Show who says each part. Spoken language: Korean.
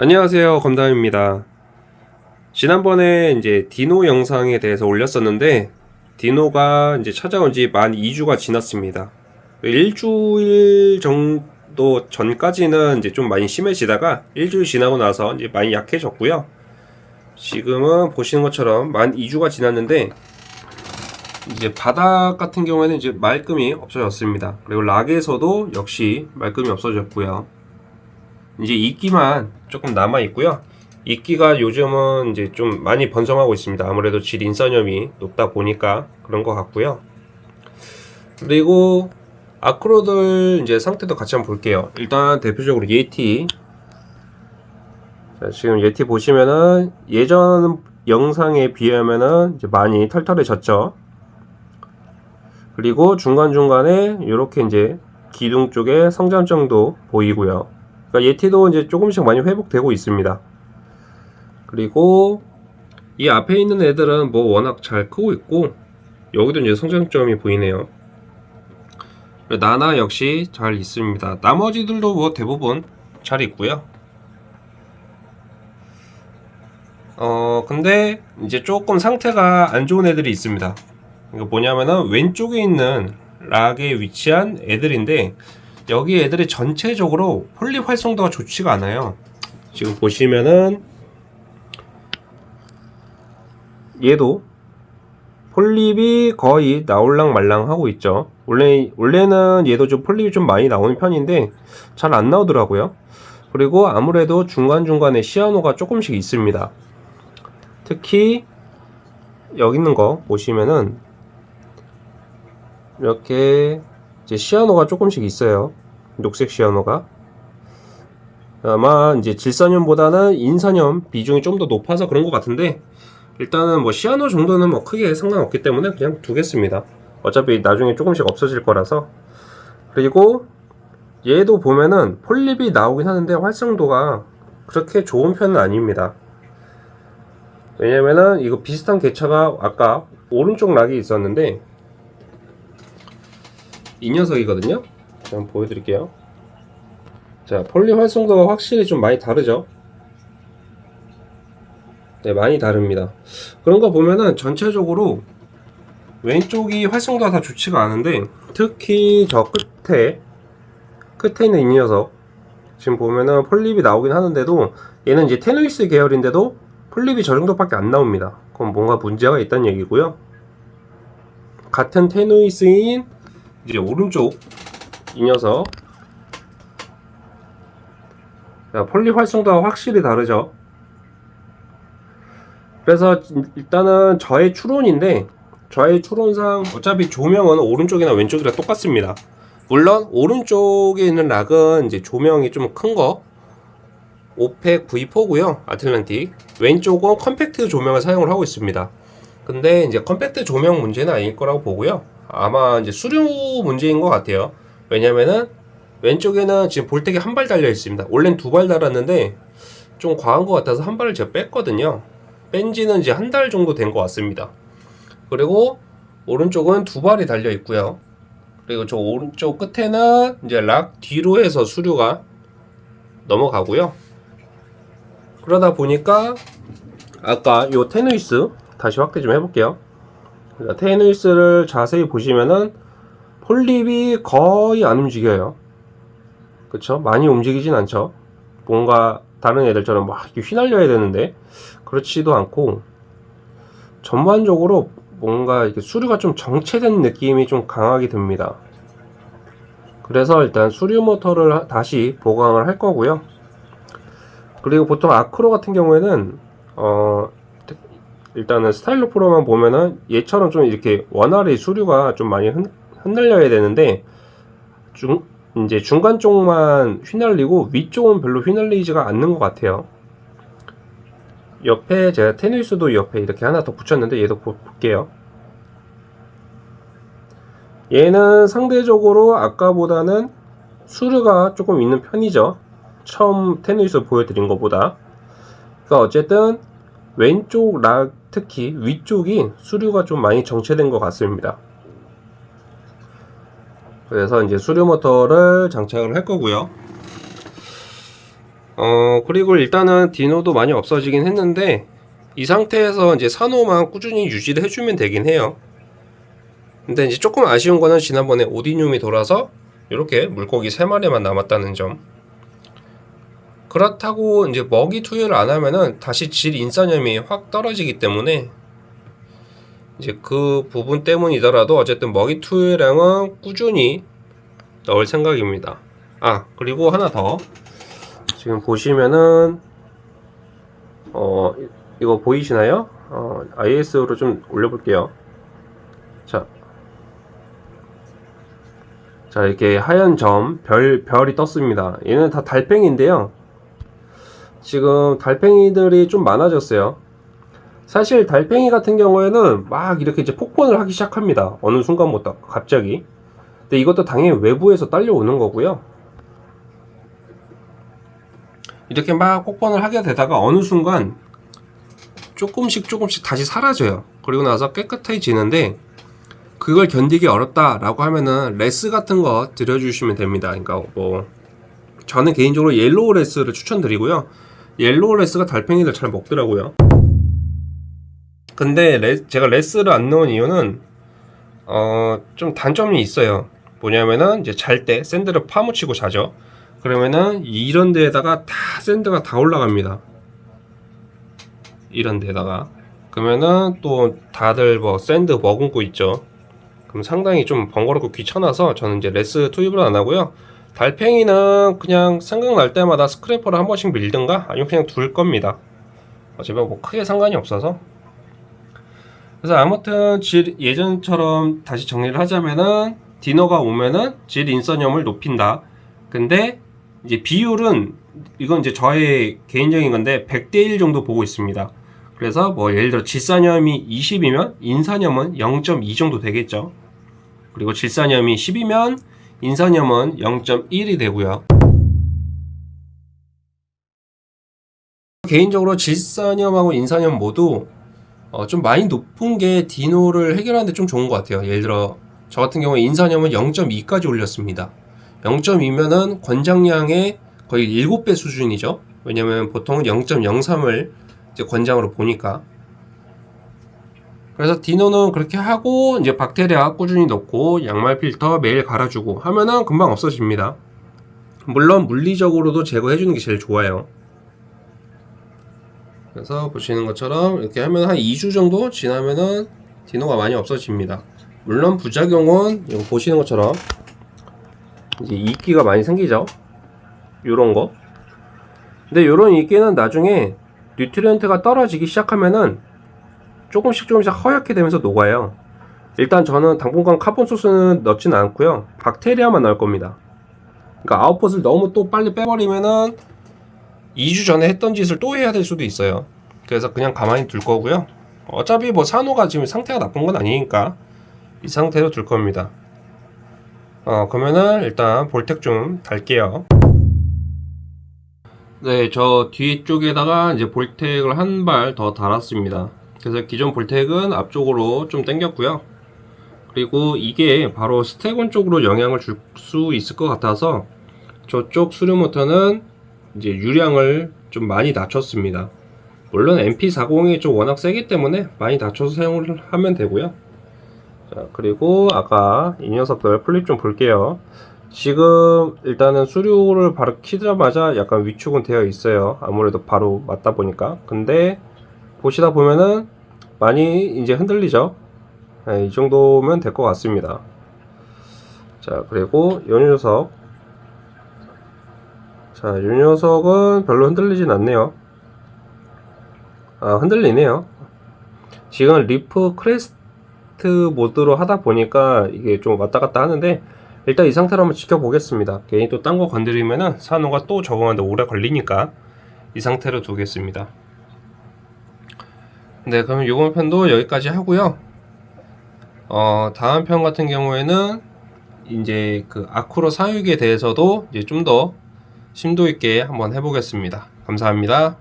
Speaker 1: 안녕하세요. 검담입니다. 지난번에 이제 디노 영상에 대해서 올렸었는데 디노가 이제 찾아온 지 만 2주가 지났습니다. 일주일 정도 전까지는 이제 좀 많이 심해지다가 일주일 지나고 나서 이제 많이 약해졌고요. 지금은 보시는 것처럼 만 2주가 지났는데 이제 바닥 같은 경우에는 이제 말끔히 없어졌습니다. 그리고 락에서도 역시 말끔히 없어졌고요 이제 이끼만 조금 남아 있고요. 이끼가 요즘은 이제 좀 많이 번성하고 있습니다. 아무래도 질 인산염이 높다 보니까 그런 것 같고요. 그리고 아크로들 이제 상태도 같이 한번 볼게요. 일단 대표적으로 예티. 자, 지금 예티 보시면은 예전 영상에 비하면은 이제 많이 털털해졌죠. 그리고 중간중간에 이렇게 이제 기둥 쪽에 성장점도 보이고요. 그러니까 예티도 이제 조금씩 많이 회복되고 있습니다. 그리고 이 앞에 있는 애들은 뭐 워낙 잘 크고 있고 여기도 이제 성장점이 보이네요. 나나 역시 잘 있습니다. 나머지들도 뭐 대부분 잘 있고요. 어 근데 이제 조금 상태가 안 좋은 애들이 있습니다. 이거 뭐냐면은 왼쪽에 있는 락에 위치한 애들인데 여기 애들이 전체적으로 폴립 활성도가 좋지가 않아요. 지금 보시면은 얘도 폴립이 거의 나올랑 말랑 하고 있죠. 원래 원래는 얘도 좀 폴립이 좀 많이 나오는 편인데 잘 안 나오더라고요. 그리고 아무래도 중간중간에 시아노가 조금씩 있습니다. 특히 여기 있는 거 보시면은 이렇게 이제 시아노가 조금씩 있어요. 녹색 시아노가. 아마 이제 질산염보다는 인산염 비중이 좀 더 높아서 그런 것 같은데 일단은 뭐 시아노 정도는 뭐 크게 상관없기 때문에 그냥 두겠습니다. 어차피 나중에 조금씩 없어질 거라서 그리고 얘도 보면은 폴립이 나오긴 하는데 활성도가 그렇게 좋은 편은 아닙니다. 왜냐면은 이거 비슷한 개차가 아까 오른쪽 락이 있었는데 이 녀석이거든요. 한번 보여드릴게요. 자 폴리 활성도가 확실히 좀 많이 다르죠? 네 많이 다릅니다. 그런 거 보면은 전체적으로 왼쪽이 활성도가 다 좋지가 않은데 특히 저 끝에 끝에 있는 이 녀석. 지금 보면은 폴립이 나오긴 하는데도 얘는 이제 tenuis 계열인데도 폴립이 저 정도밖에 안 나옵니다. 그럼 뭔가 문제가 있다는 얘기고요. 같은 tenuis인 이제 오른쪽 이 녀석. 자, 폴립 활성도가 확실히 다르죠. 그래서 일단은 저의 추론인데 저의 추론상 어차피 조명은 오른쪽이나 왼쪽이랑 똑같습니다. 물론 오른쪽에 있는 락은 이제 조명이 좀 큰 거. Orphek V4고요 Atlantik. 왼쪽은 컴팩트 조명을 사용을 하고 있습니다. 근데 이제 컴팩트 조명 문제는 아닐 거라고 보고요 아마 이제 수류 문제인 것 같아요. 왜냐면은 왼쪽에는 지금 Vortech이 한 발 달려 있습니다. 원래는 두 발 달았는데 좀 과한 것 같아서 한 발을 제가 뺐거든요. 뺀 지는 이제 한 달 정도 된 것 같습니다. 그리고 오른쪽은 두 발이 달려 있고요. 그리고 저 오른쪽 끝에는 이제 락 뒤로 해서 수류가 넘어가고요. 그러다 보니까 아까 요 테누이스 다시 확대 좀 해볼게요. 테누이스를 자세히 보시면은 폴립이 거의 안 움직여요. 그쵸? 많이 움직이진 않죠. 뭔가 다른 애들처럼 막 휘날려야 되는데 그렇지도 않고 전반적으로 뭔가 이렇게 수류가 좀 정체된 느낌이 좀 강하게 듭니다. 그래서 일단 수류 모터를 다시 보강을 할 거고요. 그리고 보통 아크로 같은 경우에는 어 일단은 스타일로 프로만 보면은 얘처럼 좀 이렇게 원활히 수류가 좀 많이 흔, 흩날려야 되는데 중 이제 중간 쪽만 휘날리고 위쪽은 별로 휘날리지가 않는 것 같아요. 옆에 제가 테니스도 옆에 이렇게 하나 더 붙였는데 얘도 볼게요. 얘는 상대적으로 아까보다는 수류가 조금 있는 편이죠. 처음 테니스 보여드린 것보다. 그러니까 어쨌든 왼쪽 락 특히 위쪽이 수류가 좀 많이 정체된 것 같습니다. 그래서 이제 수류 모터를 장착을 할 거고요. 어 그리고 일단은 디노도 많이 없어지긴 했는데 이 상태에서 이제 산호만 꾸준히 유지를 해주면 되긴 해요 근데 이제 조금 아쉬운 거는 지난번에 오디늄이 돌아서 이렇게 물고기 3마리만 남았다는 점 그렇다고 이제 먹이 투여를 안 하면은 다시 질 인산염이 확 떨어지기 때문에 이제 그 부분 때문이더라도 어쨌든 먹이 투여량은 꾸준히 넣을 생각입니다. 아 그리고 하나 더 지금 보시면은 어 이거 보이시나요? 어, IS로 좀 올려볼게요. 자, 자 이렇게 하얀 점, 별 별이 떴습니다. 얘는 다 달팽이인데요. 지금 달팽이들이 좀 많아졌어요. 사실 달팽이 같은 경우에는 막 이렇게 이제 폭번을 하기 시작합니다. 어느 순간부터 갑자기. 근데 이것도 당연히 외부에서 딸려오는 거고요. 이렇게 막 폭번을 하게 되다가 어느 순간 조금씩 조금씩 다시 사라져요. 그리고 나서 깨끗해지는데 그걸 견디기 어렵다 라고 하면은 wrasse 같은 거 들여주시면 됩니다. 그러니까 뭐 저는 개인적으로 yellow wrasse를 추천드리고요. yellow wrasse가 달팽이들 잘 먹더라고요. 근데 레, 제가 wrasse를 안 넣은 이유는 어, 좀 단점이 있어요. 뭐냐면은 이제 잘 때 sand를 파묻히고 자죠. 그러면은 이런 데에다가 다 sand가 다 올라갑니다. 이런 데다가 그러면은 또 다들 뭐 sand 머금고 있죠. 그럼 상당히 좀 번거롭고 귀찮아서 저는 이제 wrasse 투입을 안 하고요. 달팽이는 그냥 생각날 때마다 스크래퍼를 한 번씩 밀든가 아니면 그냥 둘 겁니다. 어차피 뭐 크게 상관이 없어서. 그래서 아무튼 질 예전처럼 다시 정리를 하자면은 디너가 오면은 질 인선염을 높인다. 근데 이제 비율은 이건 이제 저의 개인적인 건데 100대 1 정도 보고 있습니다. 그래서 뭐 예를 들어 질산염이 20이면 인산염은 0.2 정도 되겠죠. 그리고 질산염이 10이면 인산염은 0.1이 되고요. 개인적으로 질산염하고 인산염 모두 어, 좀 많이 높은 게 디노를 해결하는데 좀 좋은 것 같아요. 예를 들어 저 같은 경우에 인산염은 0.2까지 올렸습니다. 0.2면은 권장량의 거의 7배 수준이죠. 왜냐면 보통은 0.03을 권장으로 보니까 그래서 디노는 그렇게 하고 이제 박테리아 꾸준히 넣고 양말 필터 매일 갈아주고 하면은 금방 없어집니다. 물론 물리적으로도 제거해 주는 게 제일 좋아요. 그래서 보시는 것처럼 이렇게 하면 한 2주 정도 지나면은 디노가 많이 없어집니다. 물론 부작용은 보시는 것처럼 이제 이끼가 많이 생기죠. 요런 거. 근데 요런 이끼는 나중에 nutrient가 떨어지기 시작하면은 조금씩 조금씩 허옇게 되면서 녹아요. 일단 저는 당분간 carbon source는 넣지는 않고요. 박테리아만 넣을 겁니다. 그러니까 아웃풋을 너무 또 빨리 빼버리면은 2주 전에 했던 짓을 또 해야 될 수도 있어요. 그래서 그냥 가만히 둘 거고요. 어차피 뭐 산호가 지금 상태가 나쁜 건 아니니까 이 상태로 둘 겁니다. 어, 그러면은 일단 VorTech 좀 달게요. 네, 저 뒤쪽에다가 이제 VorTech을 한 발 더 달았습니다. 그래서 기존 VorTech은 앞쪽으로 좀 당겼고요. 그리고 이게 바로 스테곤 쪽으로 영향을 줄 수 있을 것 같아서 저쪽 수류 모터는 이제 유량을 좀 많이 낮췄습니다. 물론 MP40이 좀 워낙 세기 때문에 많이 낮춰서 사용을 하면 되고요. 자, 그리고 아까 이 녀석들 폴립 좀 볼게요. 지금 일단은 수류를 바로 키자마자 약간 위축은 되어 있어요. 아무래도 바로 맞다 보니까. 근데 보시다 보면은 많이 이제 흔들리죠. 네, 이 정도면 될 것 같습니다. 자, 그리고 요 녀석. 자, 요 녀석은 별로 흔들리진 않네요. 아, 흔들리네요. 지금 reef crest 모드로 하다 보니까 이게 좀 왔다 갔다 하는데 일단 이 상태로 한번 지켜보겠습니다. 괜히 또 딴 거 건드리면은 산호가 또 적응하는데 오래 걸리니까 이 상태로 두겠습니다. 네, 그럼 이번 편도 여기까지 하고요. 어, 다음 편 같은 경우에는 이제 그 아쿠로 사육에 대해서도 이제 좀 더 심도 있게 한번 해보겠습니다. 감사합니다.